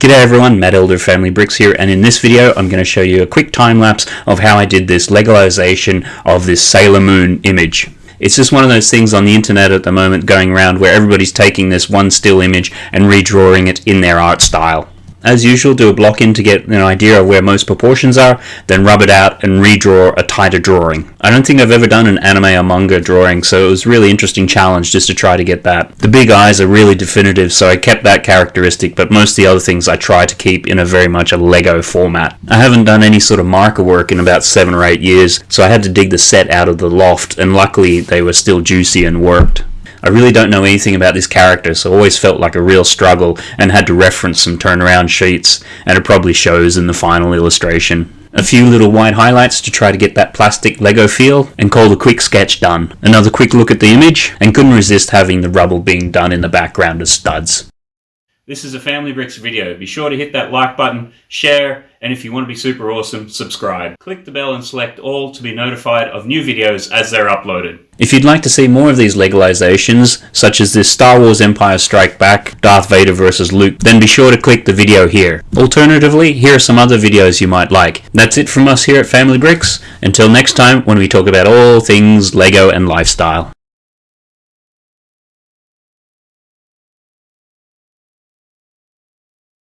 G'day everyone, Matt Elder Family Bricks here, and in this video I'm going to show you a quick time lapse of how I did this Legolization of this Sailor Moon image. It's just one of those things on the internet at the moment going around where everybody's taking this one still image and redrawing it in their art style. As usual, do a block in to get an idea of where most proportions are, then rub it out and redraw a tighter drawing. I don't think I've ever done an anime or manga drawing, so it was a really interesting challenge just to try to get that. The big eyes are really definitive, so I kept that characteristic, but most of the other things I try to keep in a very much a Lego format. I haven't done any sort of marker work in about 7 or 8 years, so I had to dig the set out of the loft, and luckily they were still juicy and worked. I really don't know anything about this character, so always felt like a real struggle and had to reference some turnaround sheets, and it probably shows in the final illustration. A few little white highlights to try to get that plastic Lego feel, and call the quick sketch done. Another quick look at the image, and couldn't resist having the rubble being done in the background as studs. This is a Family Bricks video. Be sure to hit that like button, share, and if you want to be super awesome, subscribe. Click the bell and select all to be notified of new videos as they're uploaded. If you'd like to see more of these Legolizations, such as this Star Wars Empire Strike Back, Darth Vader vs Luke, then be sure to click the video here. Alternatively, here are some other videos you might like. That's it from us here at Family Bricks. Until next time, when we talk about all things Lego and lifestyle.